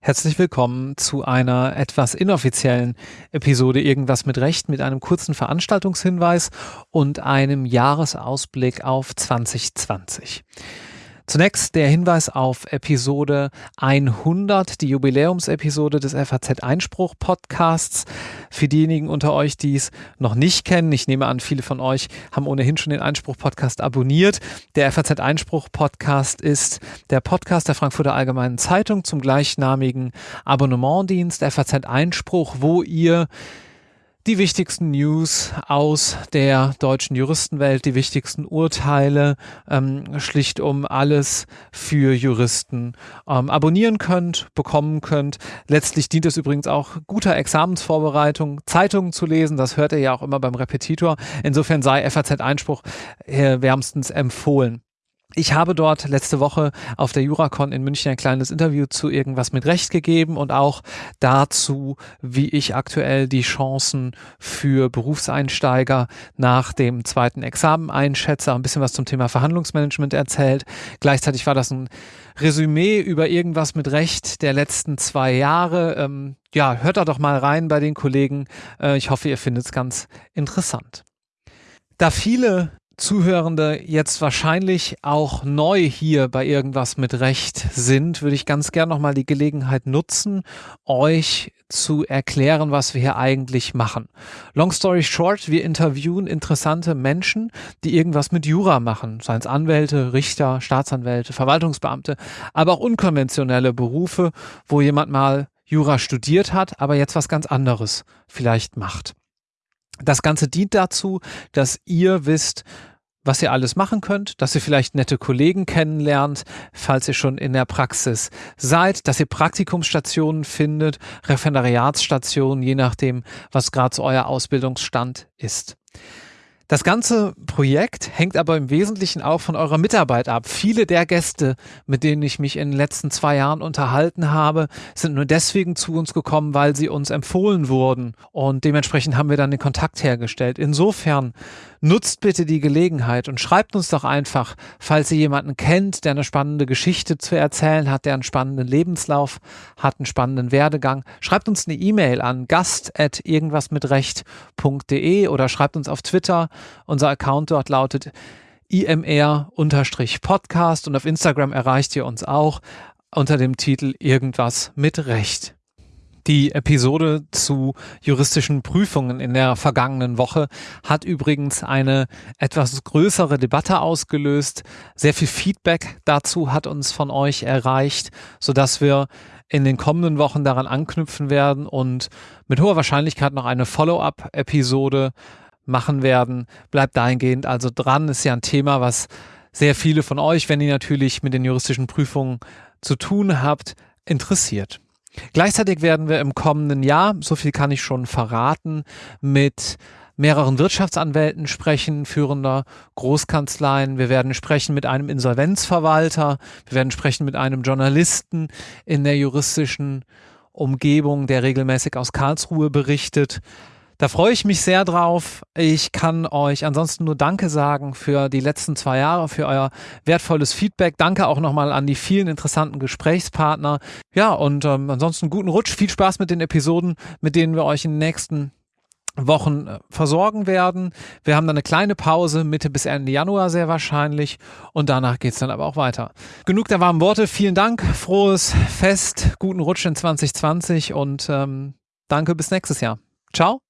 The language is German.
Herzlich willkommen zu einer etwas inoffiziellen Episode Irgendwas mit Recht mit einem kurzen Veranstaltungshinweis und einem Jahresausblick auf 2020. Zunächst der Hinweis auf Episode 100, die Jubiläumsepisode des FAZ Einspruch Podcasts. Für diejenigen unter euch, die es noch nicht kennen, ich nehme an, viele von euch haben ohnehin schon den Einspruch Podcast abonniert. Der FAZ Einspruch Podcast ist der Podcast der Frankfurter Allgemeinen Zeitung zum gleichnamigen Abonnementdienst FAZ Einspruch, wo ihr die wichtigsten News aus der deutschen Juristenwelt, die wichtigsten Urteile, ähm, schlicht um alles für Juristen ähm, abonnieren könnt, bekommen könnt. Letztlich dient es übrigens auch guter Examensvorbereitung, Zeitungen zu lesen. Das hört ihr ja auch immer beim Repetitor. Insofern sei FAZ Einspruch äh, wärmstens empfohlen. Ich habe dort letzte Woche auf der Juracon in München ein kleines Interview zu irgendwas mit Recht gegeben und auch dazu, wie ich aktuell die Chancen für Berufseinsteiger nach dem zweiten Examen einschätze, ein bisschen was zum Thema Verhandlungsmanagement erzählt. Gleichzeitig war das ein Resümee über irgendwas mit Recht der letzten zwei Jahre. Ähm, ja, hört da doch mal rein bei den Kollegen. Äh, ich hoffe, ihr findet es ganz interessant. Da viele Zuhörende jetzt wahrscheinlich auch neu hier bei irgendwas mit Recht sind, würde ich ganz gern nochmal die Gelegenheit nutzen, euch zu erklären, was wir hier eigentlich machen. Long story short, wir interviewen interessante Menschen, die irgendwas mit Jura machen, seien es Anwälte, Richter, Staatsanwälte, Verwaltungsbeamte, aber auch unkonventionelle Berufe, wo jemand mal Jura studiert hat, aber jetzt was ganz anderes vielleicht macht. Das Ganze dient dazu, dass ihr wisst, was ihr alles machen könnt, dass ihr vielleicht nette Kollegen kennenlernt, falls ihr schon in der Praxis seid, dass ihr Praktikumsstationen findet, Referendariatsstationen, je nachdem, was gerade so euer Ausbildungsstand ist. Das ganze Projekt hängt aber im Wesentlichen auch von eurer Mitarbeit ab. Viele der Gäste, mit denen ich mich in den letzten zwei Jahren unterhalten habe, sind nur deswegen zu uns gekommen, weil sie uns empfohlen wurden. Und dementsprechend haben wir dann den Kontakt hergestellt. Insofern nutzt bitte die Gelegenheit und schreibt uns doch einfach, falls ihr jemanden kennt, der eine spannende Geschichte zu erzählen hat, der einen spannenden Lebenslauf hat, einen spannenden Werdegang. Schreibt uns eine E-Mail an gast.irgendwasmitrecht.de oder schreibt uns auf Twitter. Unser Account dort lautet imr-podcast und auf Instagram erreicht ihr uns auch unter dem Titel Irgendwas mit Recht. Die Episode zu juristischen Prüfungen in der vergangenen Woche hat übrigens eine etwas größere Debatte ausgelöst. Sehr viel Feedback dazu hat uns von euch erreicht, sodass wir in den kommenden Wochen daran anknüpfen werden und mit hoher Wahrscheinlichkeit noch eine Follow-up-Episode machen werden. Bleibt dahingehend also dran. Ist ja ein Thema, was sehr viele von euch, wenn ihr natürlich mit den juristischen Prüfungen zu tun habt, interessiert. Gleichzeitig werden wir im kommenden Jahr, so viel kann ich schon verraten, mit mehreren Wirtschaftsanwälten sprechen, führender Großkanzleien. Wir werden sprechen mit einem Insolvenzverwalter. Wir werden sprechen mit einem Journalisten in der juristischen Umgebung, der regelmäßig aus Karlsruhe berichtet. Da freue ich mich sehr drauf. Ich kann euch ansonsten nur Danke sagen für die letzten zwei Jahre, für euer wertvolles Feedback. Danke auch nochmal an die vielen interessanten Gesprächspartner. Ja, und ähm, ansonsten guten Rutsch. Viel Spaß mit den Episoden, mit denen wir euch in den nächsten Wochen äh, versorgen werden. Wir haben dann eine kleine Pause, Mitte bis Ende Januar sehr wahrscheinlich. Und danach geht es dann aber auch weiter. Genug der warmen Worte. Vielen Dank. Frohes Fest. Guten Rutsch in 2020 und ähm, danke bis nächstes Jahr. Ciao.